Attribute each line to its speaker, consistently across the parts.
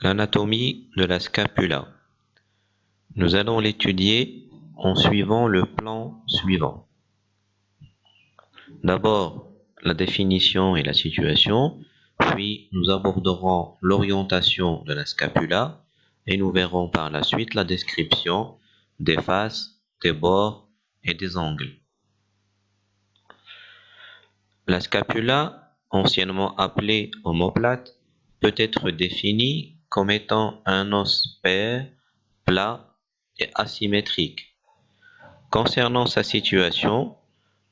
Speaker 1: L'anatomie de la scapula. Nous allons l'étudier en suivant le plan suivant. D'abord, la définition et la situation, puis nous aborderons l'orientation de la scapula et nous verrons par la suite la description des faces, des bords et des angles. La scapula, anciennement appelée omoplate, peut être définie comme étant un os pair, plat et asymétrique. Concernant sa situation,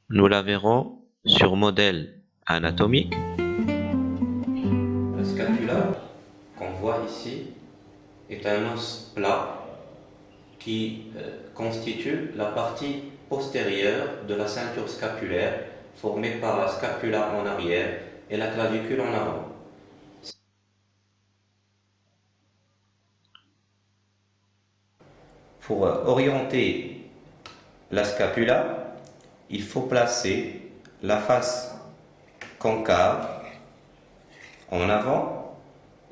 Speaker 1: nous la verrons sur modèle anatomique.
Speaker 2: La scapula qu'on voit ici est un os plat qui euh, constitue la partie postérieure de la ceinture scapulaire formée par la scapula en arrière et la clavicule en avant. Pour orienter la scapula, il faut placer la face concave en avant,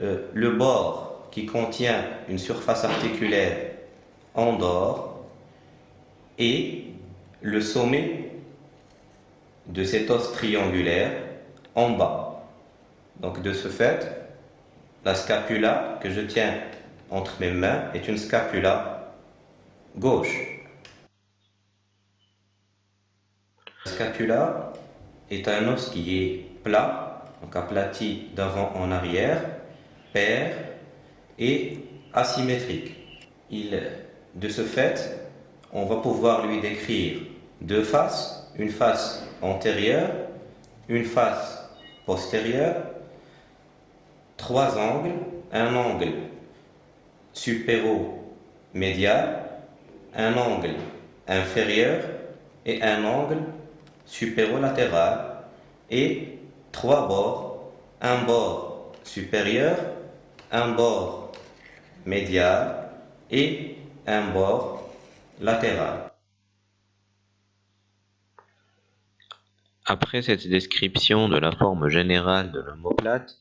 Speaker 2: euh, le bord qui contient une surface articulaire en dehors et le sommet de cet os triangulaire en bas. Donc de ce fait, la scapula que je tiens entre mes mains est une scapula gauche. La scapula est un os qui est plat, donc aplati d'avant en arrière, pair et asymétrique. Il, de ce fait, on va pouvoir lui décrire deux faces, une face antérieure, une face postérieure, trois angles, un angle supéro-médial, un angle inférieur et un angle supérolatéral et trois bords, un bord supérieur, un bord médial et un bord latéral.
Speaker 1: Après cette description de la forme générale de l'omoplate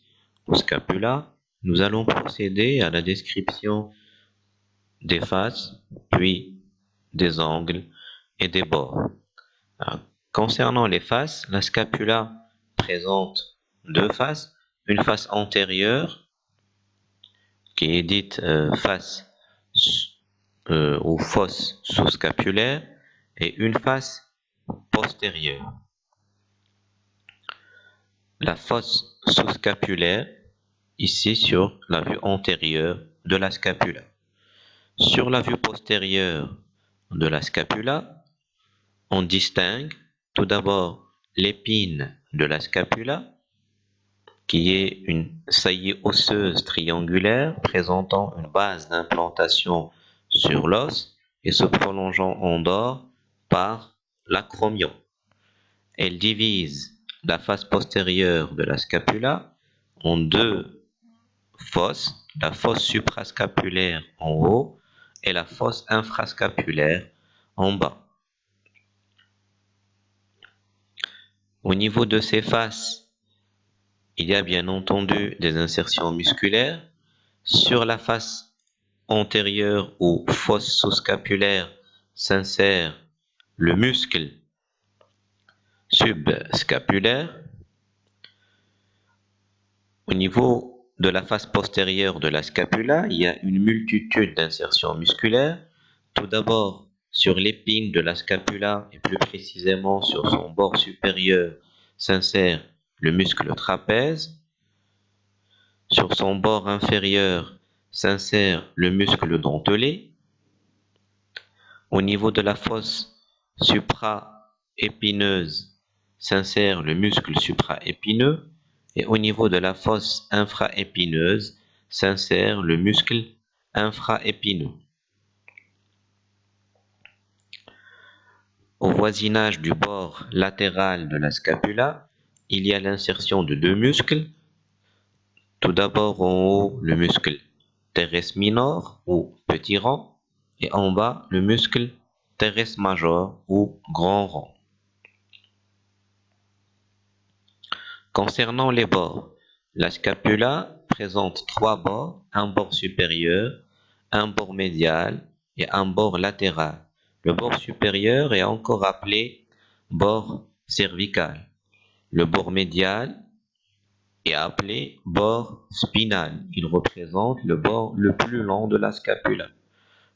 Speaker 1: ou scapula, nous allons procéder à la description des faces, puis des angles et des bords. concernant les faces, la scapula présente deux faces, une face antérieure qui est dite euh, face euh, ou fosse sous-scapulaire et une face postérieure. La fosse sous-scapulaire, ici sur la vue antérieure de la scapula. Sur la vue postérieure de la scapula, on distingue tout d'abord l'épine de la scapula, qui est une saillie osseuse triangulaire présentant une base d'implantation sur l'os et se prolongeant en dehors par l'acromion. Elle divise la face postérieure de la scapula en deux fosses, la fosse suprascapulaire en haut et la fosse infrascapulaire en bas. Au niveau de ces faces, il y a bien entendu des insertions musculaires. Sur la face antérieure ou fosse sous-scapulaire s'insère le muscle subscapulaire. Au niveau de la face postérieure de la scapula, il y a une multitude d'insertions musculaires. Tout d'abord, sur l'épine de la scapula et plus précisément sur son bord supérieur s'insère le muscle trapèze. Sur son bord inférieur s'insère le muscle dentelé. Au niveau de la fosse supra-épineuse s'insère le muscle supraépineux et au niveau de la fosse infraépineuse s'insère le muscle infraépineux. Au voisinage du bord latéral de la scapula, il y a l'insertion de deux muscles. Tout d'abord en haut, le muscle teres minor ou petit rang et en bas, le muscle teres major ou grand rang. Concernant les bords, la scapula représente trois bords, un bord supérieur, un bord médial et un bord latéral. Le bord supérieur est encore appelé bord cervical. Le bord médial est appelé bord spinal. Il représente le bord le plus long de la scapula.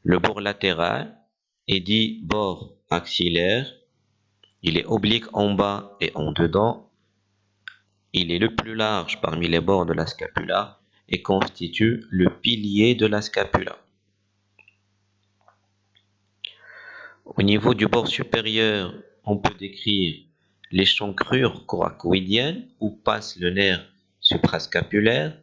Speaker 1: Le bord latéral est dit bord axillaire. Il est oblique en bas et en dedans. Il est le plus large parmi les bords de la scapula et constitue le pilier de la scapula. Au niveau du bord supérieur, on peut décrire l'échancrure coracoïdienne où passe le nerf suprascapulaire.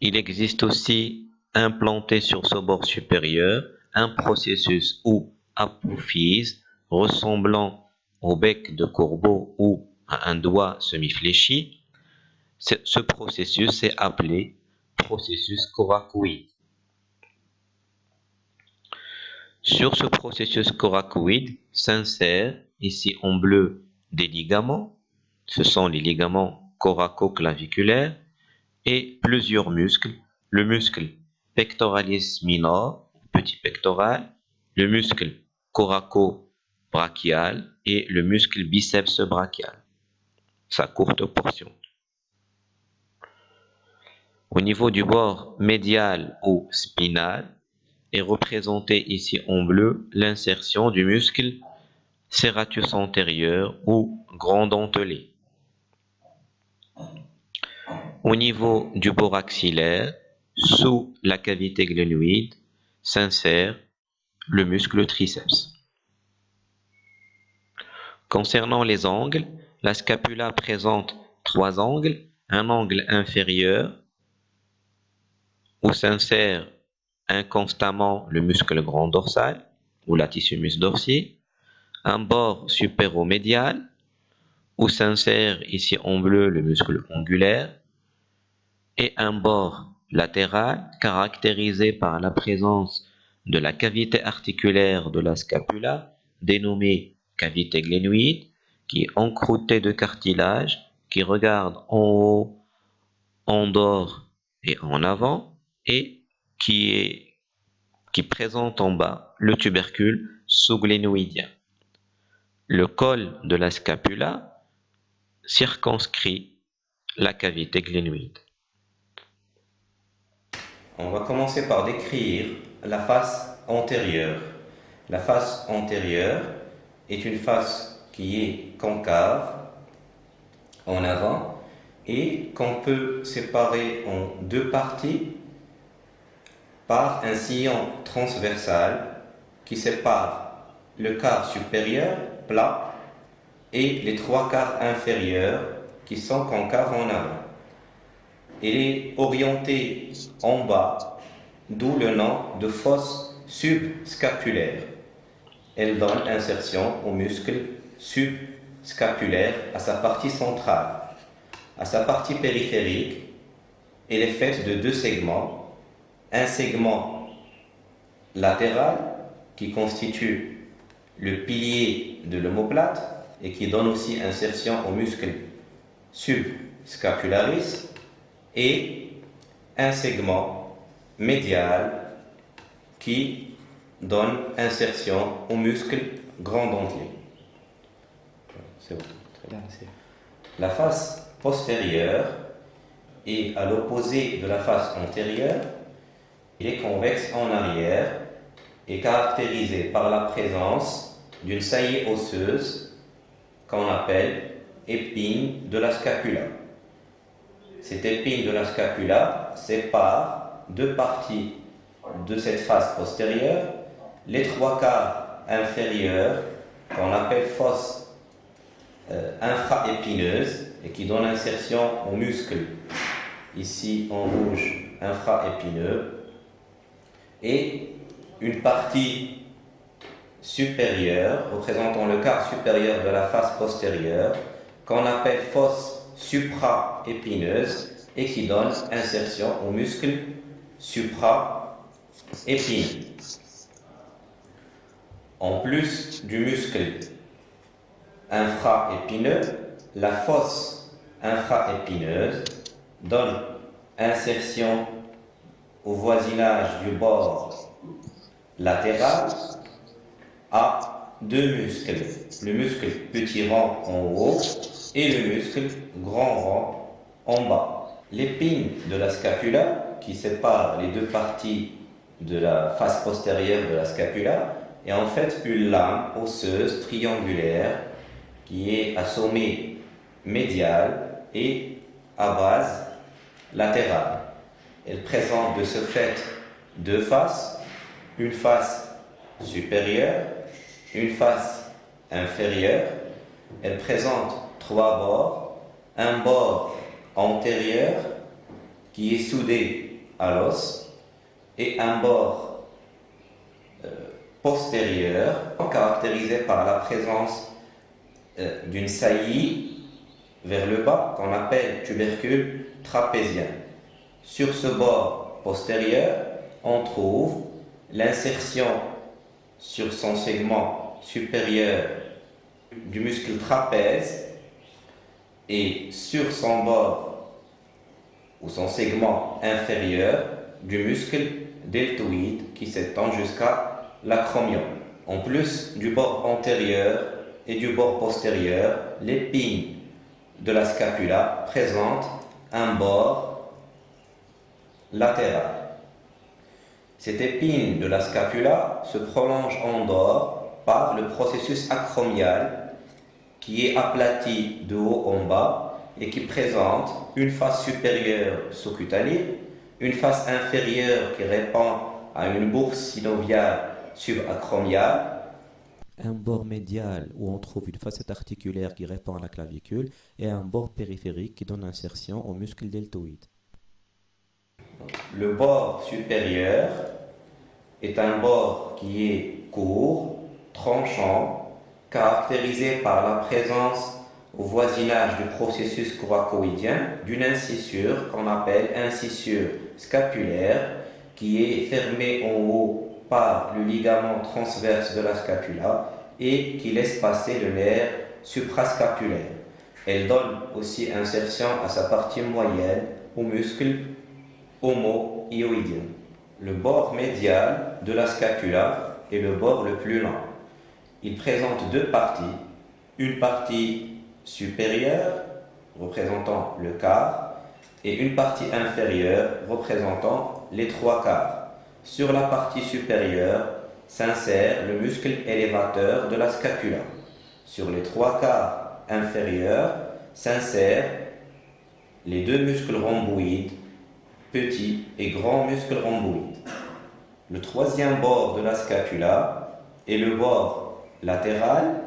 Speaker 1: Il existe aussi implanté sur ce bord supérieur un processus ou apophyse ressemblant au bec de corbeau ou à un doigt semi-fléchi. Ce processus est appelé processus coracoïde. Sur ce processus coracoïde s'insèrent, ici en bleu, des ligaments. Ce sont les ligaments coracoclaviculaires et plusieurs muscles. Le muscle pectoralis minor, petit pectoral, le muscle coraco-brachial et le muscle biceps brachial, sa courte portion. Au niveau du bord médial ou spinal, est représenté ici en bleu l'insertion du muscle serratus antérieur ou grand dentelé. Au niveau du bord axillaire, sous la cavité glénoïde, s'insère le muscle triceps. Concernant les angles, la scapula présente trois angles, un angle inférieur où s'insère inconstamment le muscle grand dorsal ou latissimus dorsi, un bord supéromédial où s'insère ici en bleu le muscle ongulaire. Et un bord latéral caractérisé par la présence de la cavité articulaire de la scapula dénommée cavité glénoïde qui est encroûtée de cartilage qui regarde en haut, en dehors et en avant et qui présente en bas le tubercule sous-glénoïdien. Le col de la scapula circonscrit la cavité glénoïde.
Speaker 2: On va commencer par décrire la face antérieure. La face antérieure est une face qui est concave en avant et qu'on peut séparer en deux parties par un sillon transversal qui sépare le quart supérieur plat et les trois quarts inférieurs qui sont concaves en avant. Il est orienté en bas, d'où le nom de fosse subscapulaire. Elle donne insertion au muscle subscapulaire à sa partie centrale. À sa partie périphérique, elle est faite de deux segments un segment latéral qui constitue le pilier de l'omoplate et qui donne aussi insertion au muscle subscapularis et un segment médial qui donne insertion au muscle grand La face postérieure est à l'opposé de la face antérieure. Il est convexe en arrière et caractérisé par la présence d'une saillie osseuse qu'on appelle épine de la scapula. Cette épine de la scapula sépare deux parties de cette face postérieure, les trois quarts inférieurs qu'on appelle fosse infraépineuse et qui donne insertion au muscle, ici en rouge infraépineux, et une partie supérieure, représentant le quart supérieur de la face postérieure, qu'on appelle fosse supra-épineuse et qui donne insertion au muscle supra-épineux. En plus du muscle infra-épineux, la fosse infra-épineuse donne insertion au voisinage du bord latéral à deux muscles. Le muscle petit rang en haut et le muscle grand rang en bas. L'épine de la scapula, qui sépare les deux parties de la face postérieure de la scapula, est en fait une lame osseuse triangulaire qui est à sommet médial et à base latérale. Elle présente de ce fait deux faces, une face supérieure, une face inférieure. Elle présente trois bords, un bord antérieur qui est soudé à l'os et un bord euh, postérieur caractérisé par la présence euh, d'une saillie vers le bas qu'on appelle tubercule trapézien. Sur ce bord postérieur, on trouve l'insertion sur son segment supérieur du muscle trapèze et sur son bord ou son segment inférieur du muscle deltoïde qui s'étend jusqu'à l'acromion. En plus du bord antérieur et du bord postérieur, l'épine de la scapula présente un bord latéral. Cette épine de la scapula se prolonge en dehors par le processus acromial qui est aplati de haut en bas et qui présente une face supérieure sous-cutanée, une face inférieure qui répond à une bourse synoviale subacromiale, un bord médial où on trouve une facette articulaire qui répond à la clavicule et un bord périphérique qui donne insertion au muscle deltoïde. Le bord supérieur est un bord qui est court, tranchant, caractérisé par la présence au voisinage du processus coracoïdien d'une incissure qu'on appelle incissure scapulaire qui est fermée en haut par le ligament transverse de la scapula et qui laisse passer le nerf suprascapulaire. Elle donne aussi insertion à sa partie moyenne au muscle homo-ioïdien. Le bord médial de la scapula est le bord le plus lent. Il présente deux parties, une partie supérieure représentant le quart et une partie inférieure représentant les trois quarts. Sur la partie supérieure s'insère le muscle élévateur de la scapula. Sur les trois quarts inférieurs s'insèrent les deux muscles rhomboïdes, petit et grand muscle rhomboïde. Le troisième bord de la scapula est le bord latéral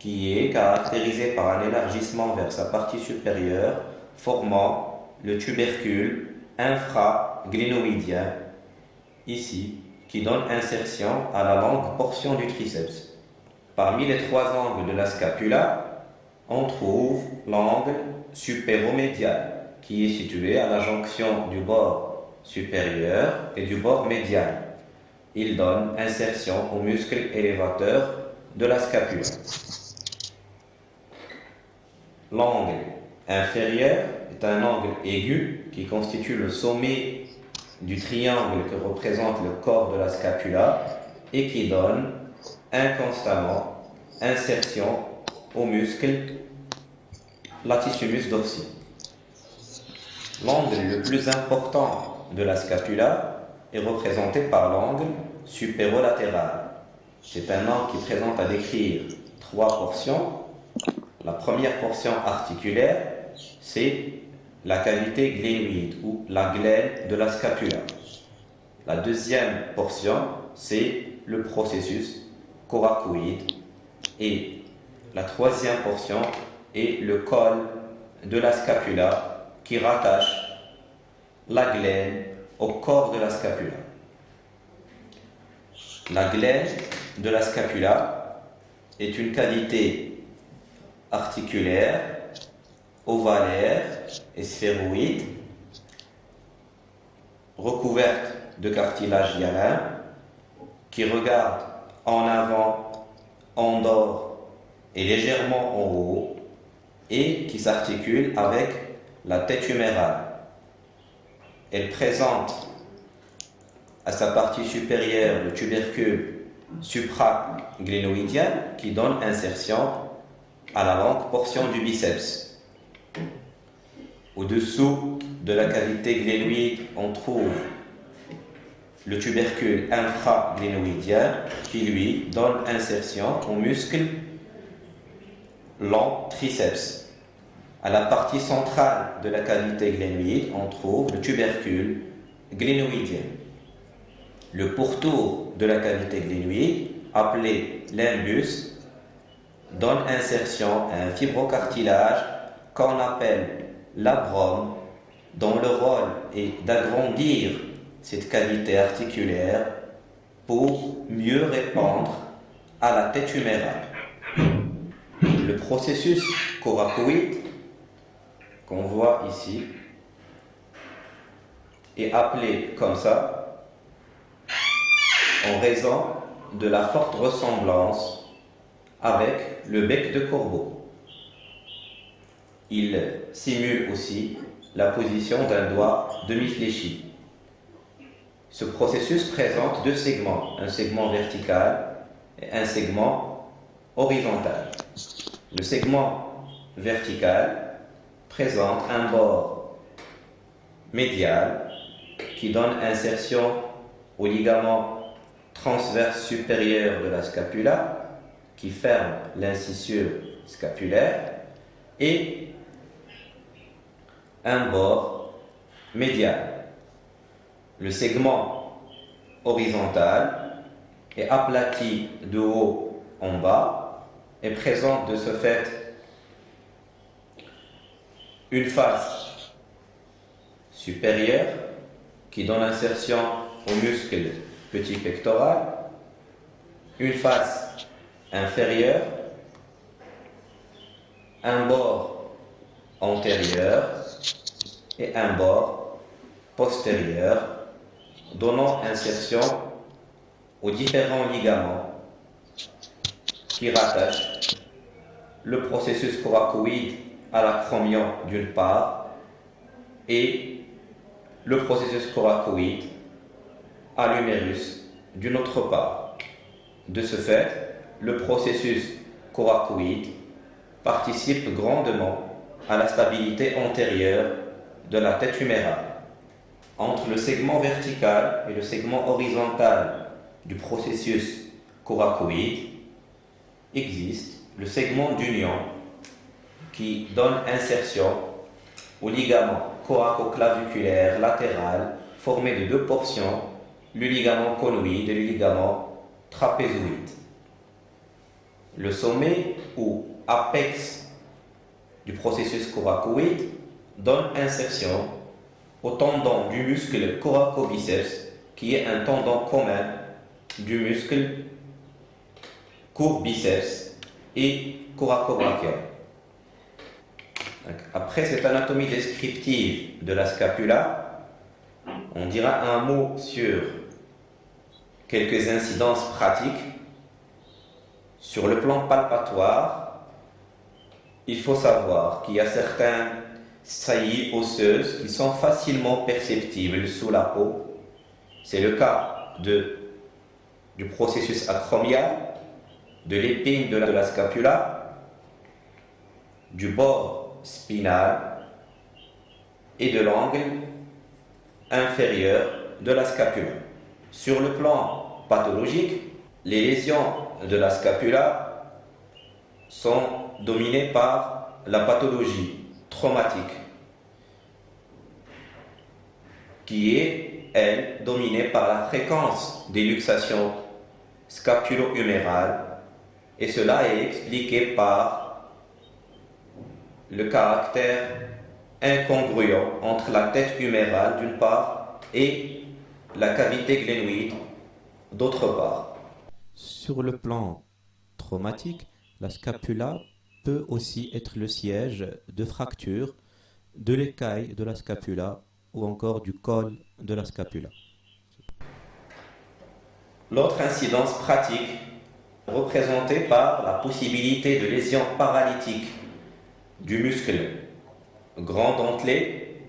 Speaker 2: qui est caractérisé par un élargissement vers sa partie supérieure formant le tubercule infraglénoïdien ici qui donne insertion à la longue portion du triceps. Parmi les trois angles de la scapula, on trouve l'angle supéromédial qui est situé à la jonction du bord supérieur et du bord médial. Il donne insertion au muscle élévateur de la scapula. L'angle inférieur est un angle aigu qui constitue le sommet du triangle que représente le corps de la scapula et qui donne inconstamment insertion au muscle latissimus dorsi. L'angle le plus important de la scapula est représenté par l'angle supérolatéral. C'est un angle qui présente à décrire trois portions. La première portion articulaire, c'est la cavité glénoïde ou la glaine de la scapula. La deuxième portion, c'est le processus coracoïde. Et la troisième portion est le col de la scapula qui rattache la glaine au corps de la scapula. La glaine de la scapula est une cavité articulaire, ovalaire et sphéroïde, recouverte de cartilage hyalin, qui regarde en avant, en dehors et légèrement en haut, et qui s'articule avec la tête humérale. elle présente à sa partie supérieure le tubercule supraglénoïdien qui donne insertion à la longue portion du biceps. Au-dessous de la cavité glénoïde, on trouve le tubercule infraglénoïdien qui lui donne insertion au muscle long triceps. À la partie centrale de la cavité glénoïde, on trouve le tubercule glénoïdien. Le pourtour de la cavité glénoïde, appelé limbus, donne insertion à un fibrocartilage qu'on appelle l'abrome, dont le rôle est d'agrandir cette cavité articulaire pour mieux répondre à la tête humérale. Le processus coracoïde qu'on voit ici est appelé comme ça en raison de la forte ressemblance avec le bec de corbeau. Il simule aussi la position d'un doigt demi-fléchi. Ce processus présente deux segments, un segment vertical et un segment horizontal. Le segment vertical présente un bord médial qui donne insertion au ligament transverse supérieur de la scapula qui ferme l'incisure scapulaire et un bord médial. Le segment horizontal est aplati de haut en bas et présente de ce fait une face supérieure qui donne insertion au muscle petit pectoral, une face inférieure, un bord antérieur et un bord postérieur, donnant insertion aux différents ligaments qui rattachent le processus coracoïde à l'acromion d'une part et le processus coracoïde à l'humérus d'une autre part. De ce fait, le processus coracoïde participe grandement à la stabilité antérieure de la tête humérale. Entre le segment vertical et le segment horizontal du processus coracoïde existe le segment d'union qui donne insertion au ligament coraco-claviculaire latéral formé de deux portions, le ligament conoïde et le ligament trapézoïde. Le sommet ou apex du processus coracoïde donne insertion au tendon du muscle coracobiceps qui est un tendon commun du muscle courbiceps et coracobrachial. Après cette anatomie descriptive de la scapula, on dira un mot sur quelques incidences pratiques. Sur le plan palpatoire, il faut savoir qu'il y a certaines saillies osseuses qui sont facilement perceptibles sous la peau. C'est le cas du processus acromial, de l'épine de la scapula, du bord spinal et de l'angle inférieur de la scapula. Sur le plan pathologique, les lésions de la scapula sont dominées par la pathologie traumatique qui est, elle, dominée par la fréquence des luxations scapulo-humérales et cela est expliqué par le caractère incongruent entre la tête humérale d'une part et la cavité glénoïde d'autre part. Sur le plan traumatique, la scapula peut aussi être le siège de fractures de l'écaille de la scapula ou encore du col de la scapula. L'autre incidence pratique représentée par la possibilité de lésions paralytiques du muscle grand dentelé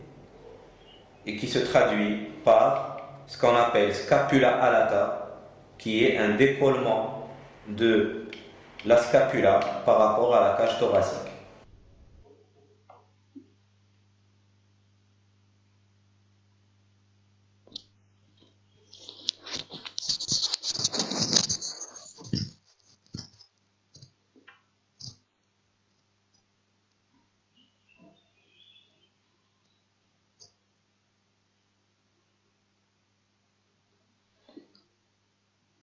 Speaker 2: et qui se traduit par ce qu'on appelle scapula alata, qui est un décollement de la scapula par rapport à la cage thoracique.